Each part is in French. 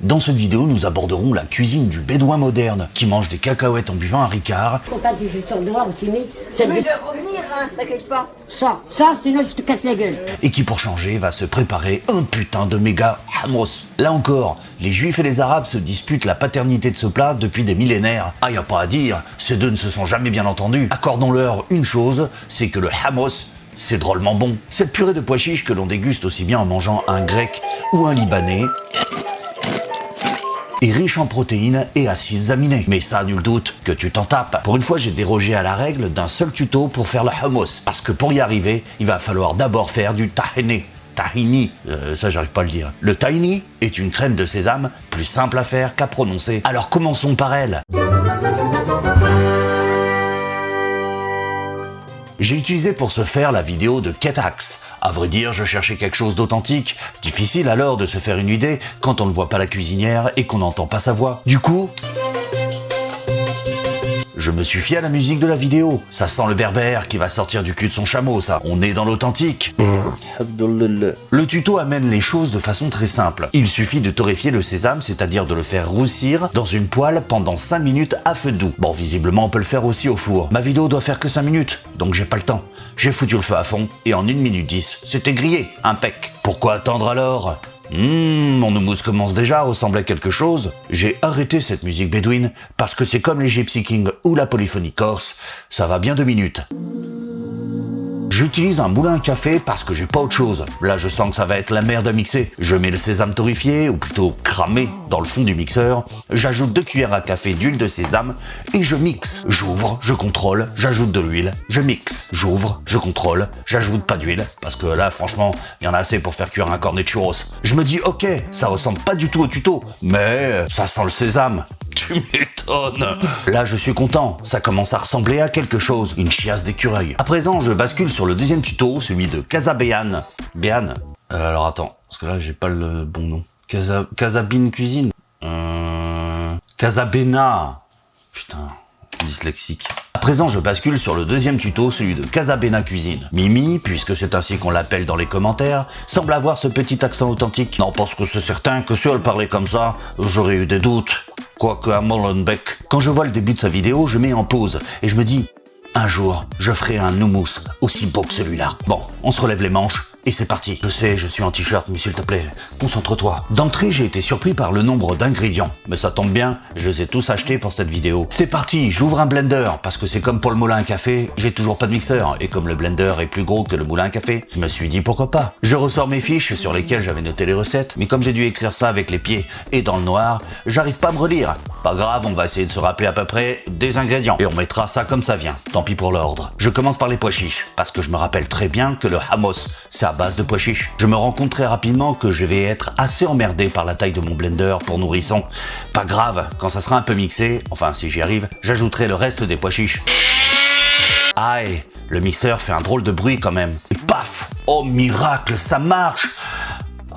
dans cette vidéo, nous aborderons la cuisine du bédouin moderne, qui mange des cacahuètes en buvant un ricard. Quand du juste en dehors aussi, mais... c'est Mais je vais revenir, hein, t'inquiète pas. Ça, ça, sinon je te casse la gueule. Et qui, pour changer, va se préparer un putain de méga hummus. Là encore, les juifs et les arabes se disputent la paternité de ce plat depuis des millénaires. Ah, y a pas à dire, ces deux ne se sont jamais bien entendus. Accordons-leur une chose, c'est que le hummus c'est drôlement bon. Cette purée de pois chiches que l'on déguste aussi bien en mangeant un grec ou un libanais est riche en protéines et acides aminés. Mais ça, nul doute que tu t'en tapes. Pour une fois, j'ai dérogé à la règle d'un seul tuto pour faire le hummus. Parce que pour y arriver, il va falloir d'abord faire du tahini. Tahini, euh, ça j'arrive pas à le dire. Le tahini est une crème de sésame plus simple à faire qu'à prononcer. Alors commençons par elle. J'ai utilisé pour ce faire la vidéo de Ketax. À vrai dire, je cherchais quelque chose d'authentique. Difficile alors de se faire une idée quand on ne voit pas la cuisinière et qu'on n'entend pas sa voix. Du coup, je me suis fié à la musique de la vidéo. Ça sent le berbère qui va sortir du cul de son chameau, ça. On est dans l'authentique. Le tuto amène les choses de façon très simple. Il suffit de torréfier le sésame, c'est-à-dire de le faire roussir dans une poêle pendant 5 minutes à feu doux. Bon, visiblement, on peut le faire aussi au four. Ma vidéo doit faire que 5 minutes, donc j'ai pas le temps. J'ai foutu le feu à fond, et en 1 minute 10, c'était grillé, impec. Pourquoi attendre alors? Hum, mon houmous commence déjà à ressembler à quelque chose. J'ai arrêté cette musique bédouine parce que c'est comme les Gypsy Kings ou la polyphonie corse, ça va bien deux minutes. J'utilise un moulin à café parce que j'ai pas autre chose. Là, je sens que ça va être la merde à mixer. Je mets le sésame torréfié, ou plutôt cramé, dans le fond du mixeur. J'ajoute deux cuillères à café d'huile de sésame et je mixe. J'ouvre, je contrôle, j'ajoute de l'huile, je mixe. J'ouvre, je contrôle, j'ajoute pas d'huile parce que là, franchement, il y en a assez pour faire cuire un cornet de churros. Je me dis, ok, ça ressemble pas du tout au tuto, mais ça sent le sésame. Tu m'étonnes Là, je suis content. Ça commence à ressembler à quelque chose. Une chiasse d'écureuil. À présent, je bascule sur le deuxième tuto, celui de Casabéan. Béan euh, Alors attends, parce que là, j'ai pas le bon nom. Casa... Casabine Cuisine euh... Casabena Putain, dyslexique. Présent, je bascule sur le deuxième tuto, celui de Casabena Cuisine. Mimi, puisque c'est ainsi qu'on l'appelle dans les commentaires, semble avoir ce petit accent authentique. Non, parce que c'est certain que si elle parlait comme ça, j'aurais eu des doutes. Quoique à Molenbeek, quand je vois le début de sa vidéo, je mets en pause et je me dis, un jour, je ferai un houmous aussi beau que celui-là. Bon, on se relève les manches, et c'est parti. Je sais, je suis en t-shirt, mais s'il te plaît, concentre-toi. D'entrée, j'ai été surpris par le nombre d'ingrédients. Mais ça tombe bien, je les ai tous achetés pour cette vidéo. C'est parti, j'ouvre un blender, parce que c'est comme pour le moulin à café, j'ai toujours pas de mixeur. Et comme le blender est plus gros que le moulin à café, je me suis dit pourquoi pas. Je ressors mes fiches sur lesquelles j'avais noté les recettes, mais comme j'ai dû écrire ça avec les pieds et dans le noir, j'arrive pas à me relire. Pas grave, on va essayer de se rappeler à peu près des ingrédients. Et on mettra ça comme ça vient, tant pis pour l'ordre. Je commence par les pois chiches, parce que je me rappelle très bien que le c'est à base de pois. Je me rends compte très rapidement que je vais être assez emmerdé par la taille de mon blender pour nourrisson. Pas grave, quand ça sera un peu mixé, enfin si j'y arrive, j'ajouterai le reste des pois chiches. Aïe, le mixeur fait un drôle de bruit quand même. Et paf Oh miracle, ça marche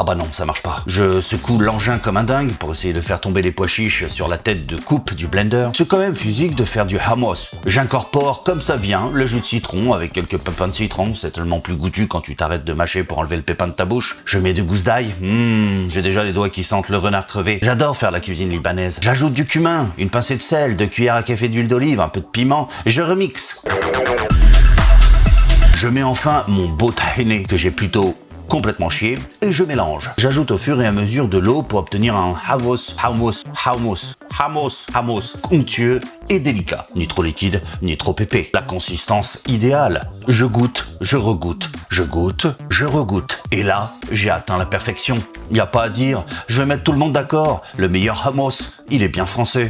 ah bah non, ça marche pas. Je secoue l'engin comme un dingue pour essayer de faire tomber les pois chiches sur la tête de coupe du blender. C'est quand même physique de faire du hummus. J'incorpore comme ça vient le jus de citron avec quelques pépins de citron, c'est tellement plus goûtu quand tu t'arrêtes de mâcher pour enlever le pépin de ta bouche. Je mets de gousses d'ail, mmh, j'ai déjà les doigts qui sentent le renard crevé. J'adore faire la cuisine libanaise. J'ajoute du cumin, une pincée de sel, deux cuillères à café d'huile d'olive, un peu de piment, et je remixe. Je mets enfin mon beau tahini que j'ai plutôt complètement chier et je mélange. J'ajoute au fur et à mesure de l'eau pour obtenir un hummus, hummus, hummus, hummus, hummus onctueux et délicat. Ni trop liquide, ni trop épais. La consistance idéale. Je goûte, je regoute, je goûte, je regoute. Et là, j'ai atteint la perfection. Y a pas à dire, je vais mettre tout le monde d'accord. Le meilleur hummus, il est bien français.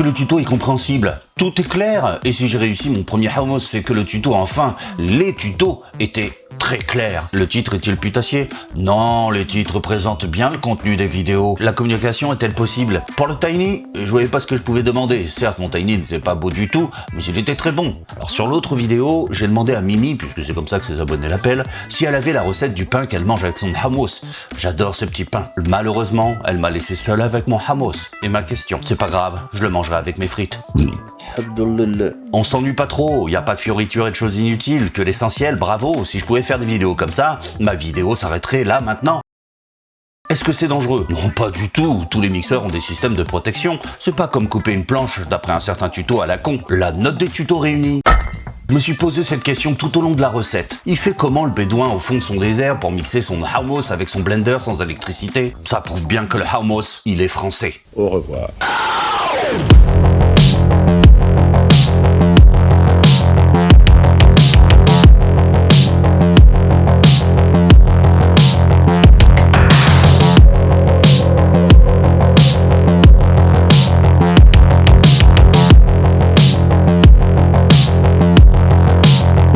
Que le tuto est compréhensible. Tout est clair. Et si j'ai réussi mon premier hummus, c'est que le tuto, enfin, les tutos étaient très clair. Le titre est-il putassier? Non, les titres présentent bien le contenu des vidéos. La communication est-elle possible? Pour le Tiny, je voyais pas ce que je pouvais demander. Certes, mon Tiny n'était pas beau du tout, mais il était très bon. Alors sur l'autre vidéo, j'ai demandé à Mimi, puisque c'est comme ça que ses abonnés l'appellent, si elle avait la recette du pain qu'elle mange avec son hummus. J'adore ce petit pain. Malheureusement, elle m'a laissé seule avec mon hummus. Et ma question, c'est pas grave, je le mangerai avec mes frites. On s'ennuie pas trop, y a pas de fioritures et de choses inutiles, que l'essentiel, bravo, si je pouvais faire des vidéos comme ça, ma vidéo s'arrêterait là maintenant. Est-ce que c'est dangereux? Non, pas du tout. Tous les mixeurs ont des systèmes de protection. C'est pas comme couper une planche d'après un certain tuto à la con. La note des tutos réunis. Je me suis posé cette question tout au long de la recette. Il fait comment le bédouin au fond de son désert pour mixer son hummus avec son blender sans électricité? Ça prouve bien que le hummus, il est français. Au revoir.